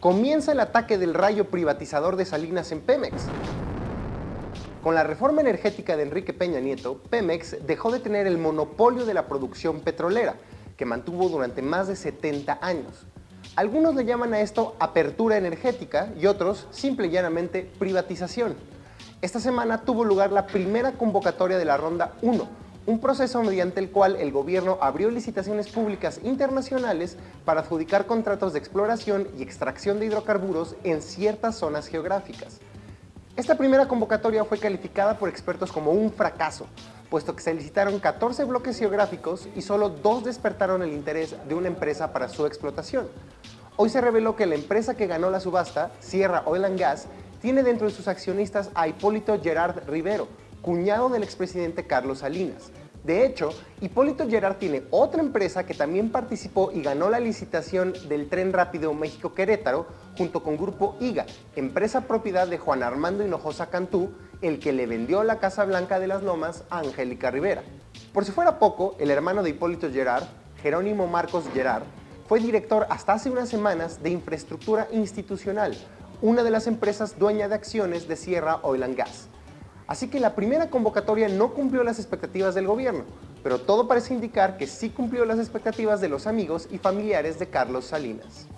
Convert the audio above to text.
comienza el ataque del rayo privatizador de Salinas en Pemex. Con la reforma energética de Enrique Peña Nieto, Pemex dejó de tener el monopolio de la producción petrolera, que mantuvo durante más de 70 años. Algunos le llaman a esto apertura energética y otros simple y llanamente privatización. Esta semana tuvo lugar la primera convocatoria de la Ronda 1, un proceso mediante el cual el gobierno abrió licitaciones públicas internacionales para adjudicar contratos de exploración y extracción de hidrocarburos en ciertas zonas geográficas. Esta primera convocatoria fue calificada por expertos como un fracaso, puesto que se licitaron 14 bloques geográficos y solo dos despertaron el interés de una empresa para su explotación. Hoy se reveló que la empresa que ganó la subasta, Sierra Oil and Gas, tiene dentro de sus accionistas a Hipólito Gerard Rivero, cuñado del expresidente Carlos Salinas. De hecho, Hipólito Gerard tiene otra empresa que también participó y ganó la licitación del tren rápido México-Querétaro junto con Grupo IGA, empresa propiedad de Juan Armando Hinojosa Cantú, el que le vendió la Casa Blanca de las Lomas a Angélica Rivera. Por si fuera poco, el hermano de Hipólito Gerard, Jerónimo Marcos Gerard, fue director hasta hace unas semanas de Infraestructura Institucional, una de las empresas dueña de acciones de Sierra Oil and Gas. Así que la primera convocatoria no cumplió las expectativas del gobierno, pero todo parece indicar que sí cumplió las expectativas de los amigos y familiares de Carlos Salinas.